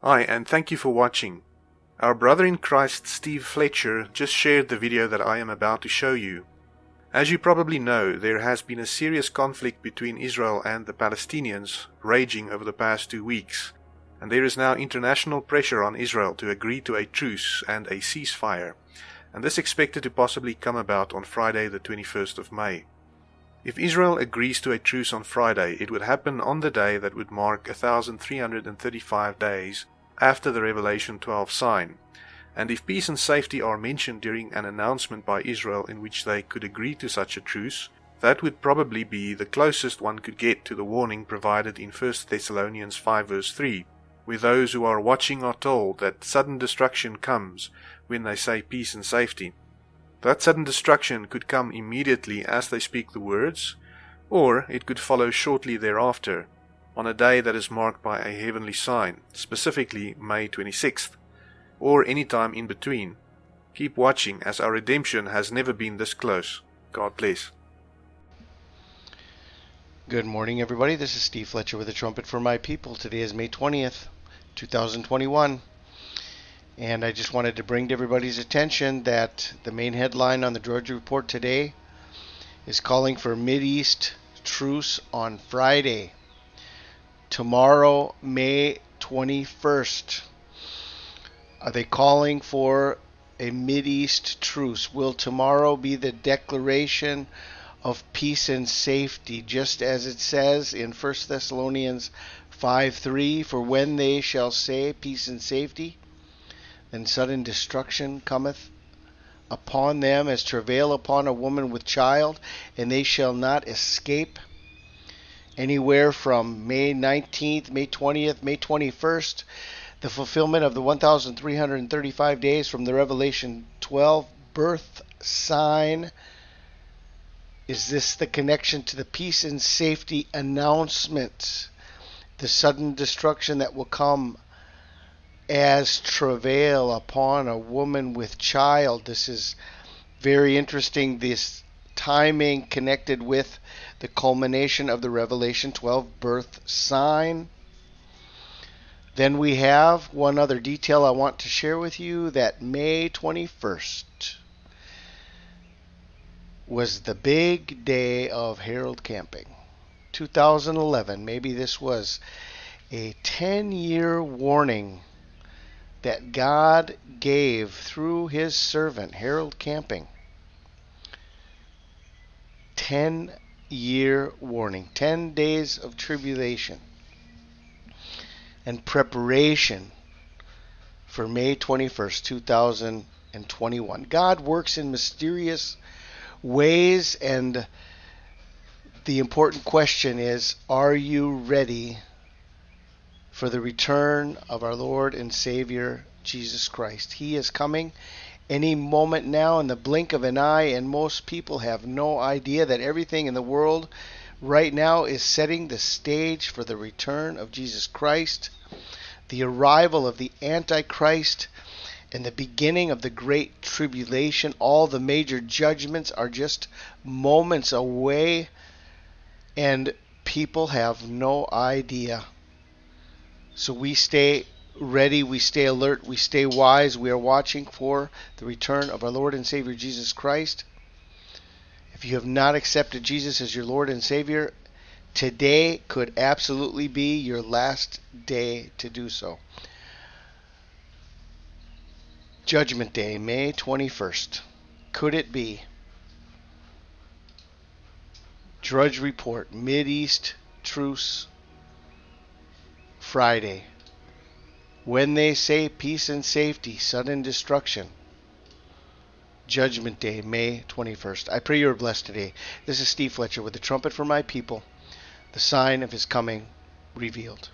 Hi, and thank you for watching. Our brother in Christ Steve Fletcher just shared the video that I am about to show you. As you probably know, there has been a serious conflict between Israel and the Palestinians raging over the past two weeks, and there is now international pressure on Israel to agree to a truce and a ceasefire, and this expected to possibly come about on Friday the 21st of May. If Israel agrees to a truce on Friday, it would happen on the day that would mark 1335 days after the Revelation 12 sign. And if peace and safety are mentioned during an announcement by Israel in which they could agree to such a truce, that would probably be the closest one could get to the warning provided in 1 Thessalonians 5 verse 3, where those who are watching are told that sudden destruction comes when they say peace and safety. That sudden destruction could come immediately as they speak the words, or it could follow shortly thereafter, on a day that is marked by a heavenly sign, specifically May 26th, or any time in between. Keep watching as our redemption has never been this close. God bless. Good morning, everybody. This is Steve Fletcher with a trumpet for my people. Today is May 20th, 2021. And I just wanted to bring to everybody's attention that the main headline on the Drudge Report today is calling for East truce on Friday. Tomorrow, May 21st. Are they calling for a East truce? Will tomorrow be the declaration of peace and safety, just as it says in 1 Thessalonians 5 3 For when they shall say peace and safety, then sudden destruction cometh upon them as travail upon a woman with child, and they shall not escape. Anywhere from May 19th, May 20th, May 21st, the fulfillment of the 1,335 days from the Revelation 12 birth sign. Is this the connection to the peace and safety announcement? The sudden destruction that will come as travail upon a woman with child. This is very interesting. This timing connected with the culmination of the Revelation 12 birth sign. Then we have one other detail I want to share with you that May 21st was the big day of Harold Camping. 2011, maybe this was a 10 year warning that God gave through his servant, Harold Camping. 10 year warning, 10 days of tribulation and preparation for May 21st, 2021. God works in mysterious ways, and the important question is are you ready for the return of our Lord and Savior Jesus Christ. He is coming any moment now in the blink of an eye, and most people have no idea that everything in the world right now is setting the stage for the return of Jesus Christ, the arrival of the Antichrist, and the beginning of the Great Tribulation. All the major judgments are just moments away, and people have no idea. So we stay ready, we stay alert, we stay wise. We are watching for the return of our Lord and Savior Jesus Christ. If you have not accepted Jesus as your Lord and Savior, today could absolutely be your last day to do so. Judgment Day, May 21st. Could it be? Drudge Report, East Truce Friday. When they say peace and safety, sudden destruction. Judgment Day, May 21st. I pray you are blessed today. This is Steve Fletcher with the trumpet for my people, the sign of his coming revealed.